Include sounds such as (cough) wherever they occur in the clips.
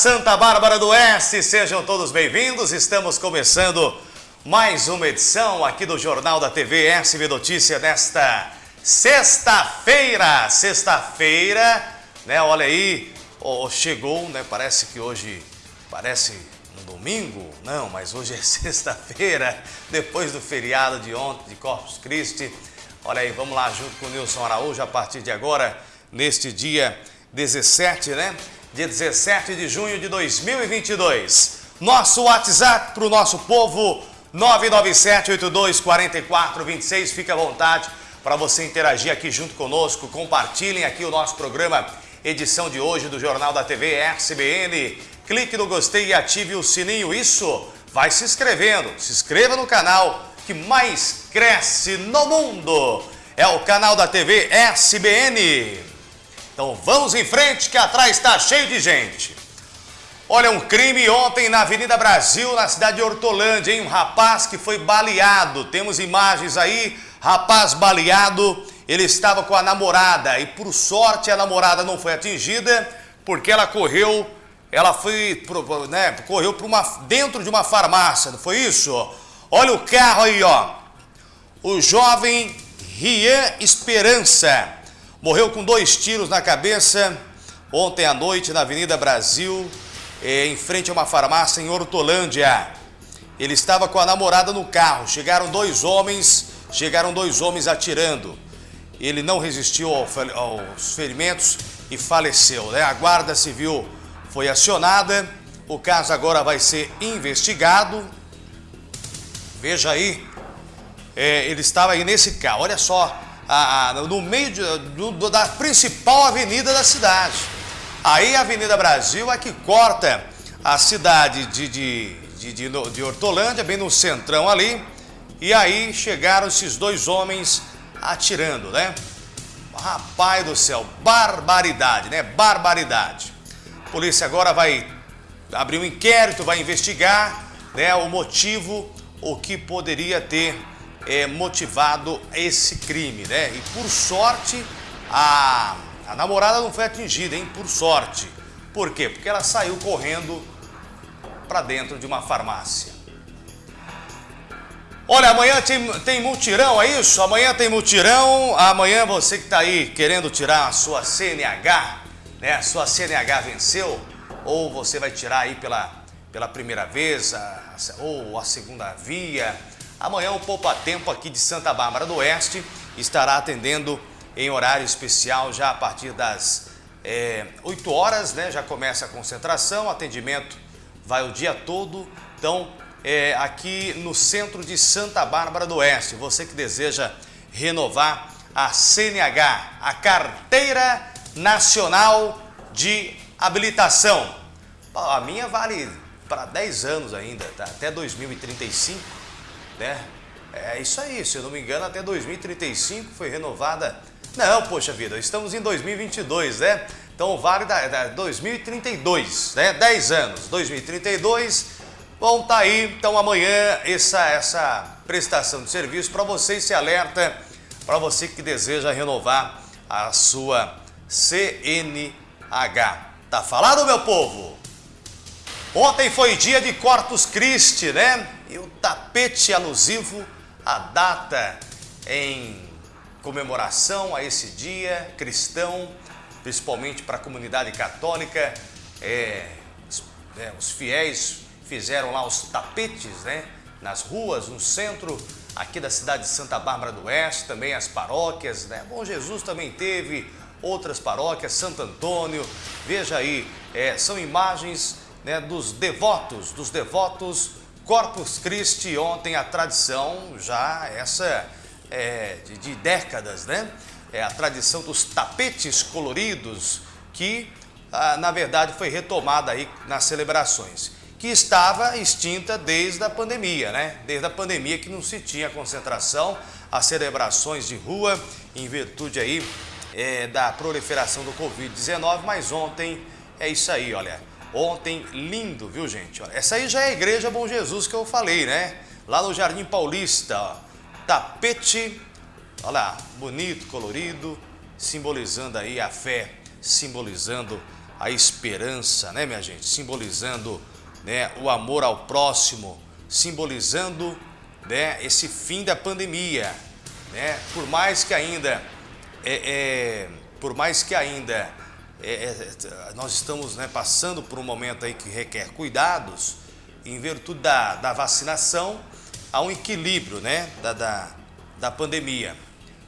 Santa Bárbara do Oeste, sejam todos bem-vindos. Estamos começando mais uma edição aqui do Jornal da TV SB Notícia nesta sexta-feira. Sexta-feira, né? Olha aí, oh, chegou, né? Parece que hoje parece um domingo, não, mas hoje é (laughs) sexta-feira, depois do feriado de ontem de Corpus Christi. Olha aí, vamos lá junto com o Nilson Araújo a partir de agora, neste dia 17, né? Dia 17 de junho de 2022. Nosso WhatsApp para o nosso povo, 997-824426. Fique à vontade para você interagir aqui junto conosco. Compartilhem aqui o nosso programa, edição de hoje do Jornal da TV SBN. Clique no gostei e ative o sininho. Isso, vai se inscrevendo. Se inscreva no canal que mais cresce no mundo. É o canal da TV SBN. Então vamos em frente que atrás está cheio de gente. Olha, um crime ontem na Avenida Brasil, na cidade de Hortolândia, hein? Um rapaz que foi baleado. Temos imagens aí, rapaz baleado, ele estava com a namorada e por sorte a namorada não foi atingida porque ela correu, ela foi, né, correu para uma, dentro de uma farmácia, não foi isso? Olha o carro aí, ó. O jovem Rian Esperança Morreu com dois tiros na cabeça ontem à noite na Avenida Brasil, eh, em frente a uma farmácia em Hortolândia. Ele estava com a namorada no carro. Chegaram dois homens, chegaram dois homens atirando. Ele não resistiu aos ferimentos e faleceu. Né? A Guarda Civil foi acionada. O caso agora vai ser investigado. Veja aí, é, ele estava aí nesse carro. Olha só a, a, no meio de, do, da principal avenida da cidade. Aí a Avenida Brasil é que corta a cidade de, de, de, de, de Hortolândia, bem no centrão ali, e aí chegaram esses dois homens atirando, né? Rapaz do céu, barbaridade, né? Barbaridade. A polícia agora vai abrir um inquérito, vai investigar né, o motivo, o que poderia ter é, motivado esse crime, né? E por sorte, a, a namorada não foi atingida, hein? Por sorte. Por quê? Porque ela saiu correndo para dentro de uma farmácia. Olha, amanhã tem, tem mutirão, é isso? Amanhã tem mutirão. Amanhã você que está aí querendo tirar a sua CNH, né? A sua CNH venceu, ou você vai tirar aí pela, pela primeira vez, a, ou a segunda via, Amanhã o Poupa Tempo aqui de Santa Bárbara do Oeste estará atendendo em horário especial já a partir das é, 8 horas, né? Já começa a concentração, atendimento vai o dia todo. Então, é, aqui no centro de Santa Bárbara do Oeste, você que deseja renovar a CNH, a Carteira Nacional de Habilitação. A minha vale para 10 anos ainda, tá? até 2035 né? É isso aí, se eu não me engano, até 2035 foi renovada. Não, poxa vida, estamos em 2022, né? Então vale da, da 2032, né? 10 anos, 2032. Bom, tá aí, então amanhã essa, essa prestação de serviço para você se alerta, para você que deseja renovar a sua CNH. Tá falado, meu povo? Ontem foi dia de Corpus Christi, né? E o tapete alusivo à data em comemoração a esse dia cristão, principalmente para a comunidade católica. É, é, os fiéis fizeram lá os tapetes, né? Nas ruas, no centro aqui da cidade de Santa Bárbara do Oeste, também as paróquias, né? Bom Jesus também teve outras paróquias, Santo Antônio, veja aí, é, são imagens né, dos devotos, dos devotos Corpus Christi, ontem a tradição já essa é, de, de, décadas, né? É a tradição dos tapetes coloridos que, ah, na verdade, foi retomada aí nas celebrações, que estava extinta desde a pandemia, né? Desde a pandemia que não se tinha concentração, as celebrações de rua, em virtude aí é, da proliferação do Covid-19, mas ontem é isso aí, olha, Ontem, lindo, viu gente? Essa aí já é a Igreja Bom Jesus que eu falei, né? Lá no Jardim Paulista, ó. tapete, olha lá, bonito, colorido, simbolizando aí a fé, simbolizando a esperança, né, minha gente? Simbolizando né, o amor ao próximo, simbolizando né, esse fim da pandemia. Né? Por mais que ainda, é, é, por mais que ainda é, é nós estamos né, passando por um momento aí que requer cuidados, em virtude da, da vacinação, há um equilíbrio né, da, da, da pandemia.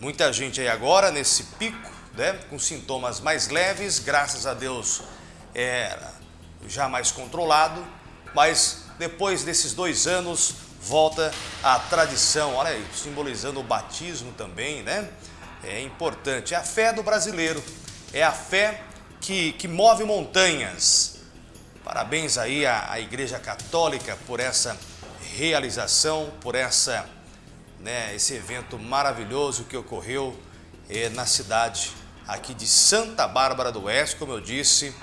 Muita gente aí agora nesse pico, né, com sintomas mais leves, graças a Deus é, já mais controlado, mas depois desses dois anos volta a tradição, olha aí, simbolizando o batismo também, né? É importante, é a fé do brasileiro, é a fé que, que move montanhas. Parabéns aí à, à Igreja Católica por essa realização, por essa, né, esse evento maravilhoso que ocorreu é, na cidade aqui de Santa Bárbara do Oeste, como eu disse,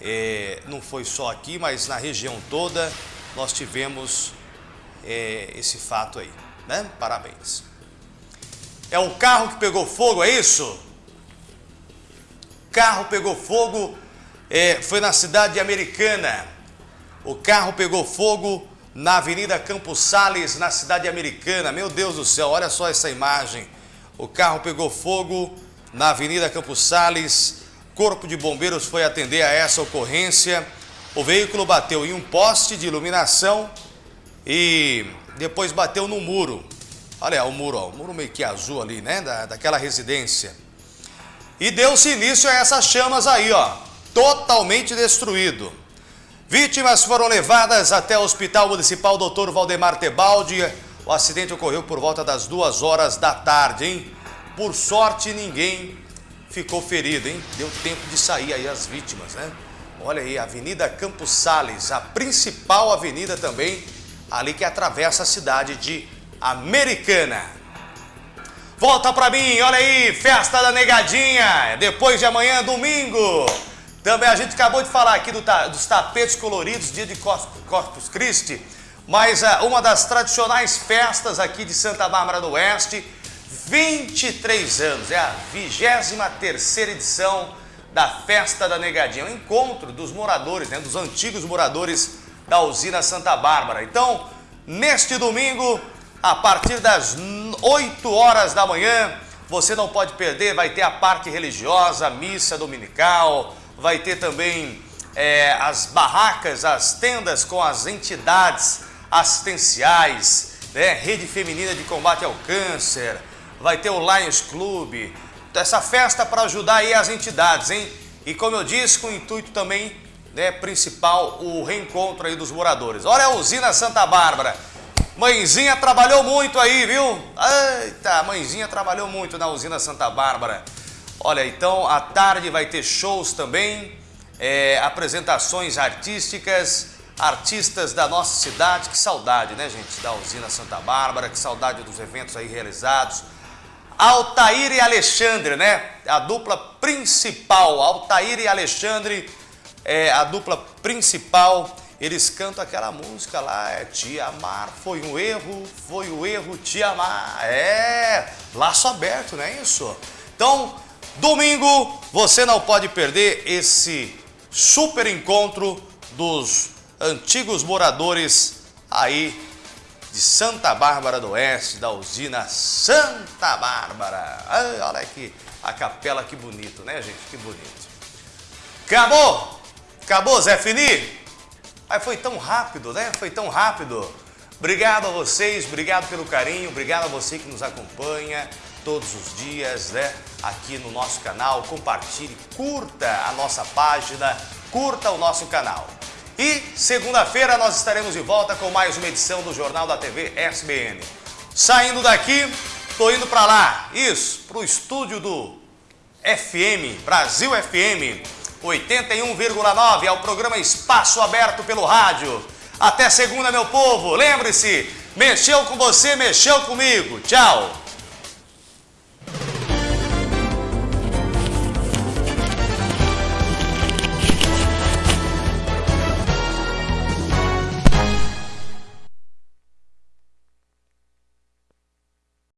é, não foi só aqui, mas na região toda nós tivemos é, esse fato aí, né? Parabéns. É um carro que pegou fogo, é isso? Carro pegou fogo, é, foi na cidade americana. O carro pegou fogo na Avenida Campos Sales, na cidade americana. Meu Deus do céu, olha só essa imagem. O carro pegou fogo na Avenida Campos Sales. Corpo de Bombeiros foi atender a essa ocorrência. O veículo bateu em um poste de iluminação e depois bateu no muro. Olha o muro, ó, o muro meio que azul ali, né? Da, daquela residência. E deu-se início a essas chamas aí, ó, totalmente destruído. Vítimas foram levadas até o Hospital Municipal Dr. Valdemar Tebaldi. O acidente ocorreu por volta das duas horas da tarde, hein? Por sorte, ninguém ficou ferido, hein? Deu tempo de sair aí as vítimas, né? Olha aí, Avenida Campos Sales, a principal avenida também, ali que atravessa a cidade de Americana. Volta pra mim, olha aí, festa da negadinha, depois de amanhã, domingo. Também a gente acabou de falar aqui do, dos tapetes coloridos, dia de Corpus Christi, mas uh, uma das tradicionais festas aqui de Santa Bárbara do Oeste, 23 anos, é a 23 edição da Festa da Negadinha, o um encontro dos moradores, né, dos antigos moradores da usina Santa Bárbara. Então, neste domingo, a partir das 8 horas da manhã, você não pode perder, vai ter a parte religiosa, missa dominical, vai ter também é, as barracas, as tendas com as entidades assistenciais, né, Rede Feminina de Combate ao Câncer, vai ter o Lions Club, essa festa para ajudar aí as entidades, hein? E como eu disse, com o intuito também né, principal, o reencontro aí dos moradores. Olha a usina Santa Bárbara. Mãezinha trabalhou muito aí, viu? Eita, mãezinha trabalhou muito na usina Santa Bárbara. Olha, então, à tarde vai ter shows também, é, apresentações artísticas, artistas da nossa cidade. Que saudade, né, gente, da usina Santa Bárbara, que saudade dos eventos aí realizados. Altair e Alexandre, né? A dupla principal, Altair e Alexandre, é a dupla principal. Eles cantam aquela música lá, é Te Amar foi um erro, foi o um erro te amar. É, laço aberto, não é isso? Então, domingo, você não pode perder esse super encontro dos antigos moradores aí de Santa Bárbara do Oeste, da usina Santa Bárbara. Ai, olha aqui a capela, que bonito, né, gente? Que bonito. Acabou? Acabou, Zé Fini? Aí foi tão rápido, né? Foi tão rápido. Obrigado a vocês, obrigado pelo carinho, obrigado a você que nos acompanha todos os dias, né? Aqui no nosso canal, compartilhe, curta a nossa página, curta o nosso canal. E segunda-feira nós estaremos de volta com mais uma edição do Jornal da TV SBN. Saindo daqui, tô indo para lá, isso, para o estúdio do FM, Brasil FM 81,9, é o programa Espaço Aberto pelo Rádio. Até segunda, meu povo. Lembre-se, mexeu com você, mexeu comigo. Tchau.